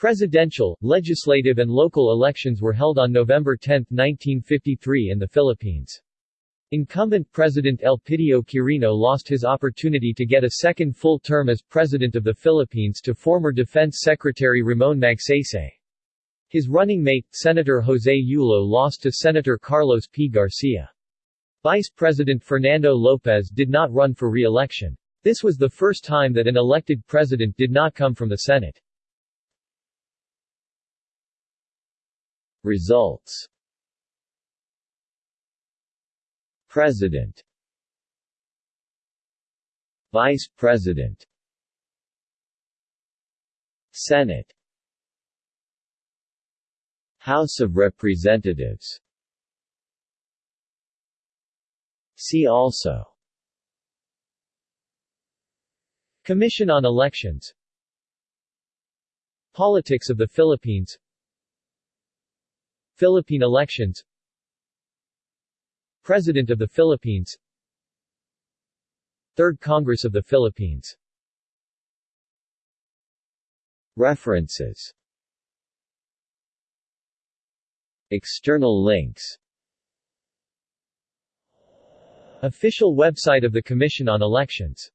Presidential, legislative and local elections were held on November 10, 1953 in the Philippines. Incumbent President Elpidio Quirino lost his opportunity to get a second full term as President of the Philippines to former Defense Secretary Ramon Magsaysay. His running mate, Senator Jose Yulo lost to Senator Carlos P. Garcia. Vice President Fernando Lopez did not run for re-election. This was the first time that an elected president did not come from the Senate. Results. President. Vice President. Senate. House of Representatives. See also. Commission on Elections. Politics of the Philippines Philippine elections. President of the Philippines. Third Congress of the Philippines. References. External links. Official website of the Commission on Elections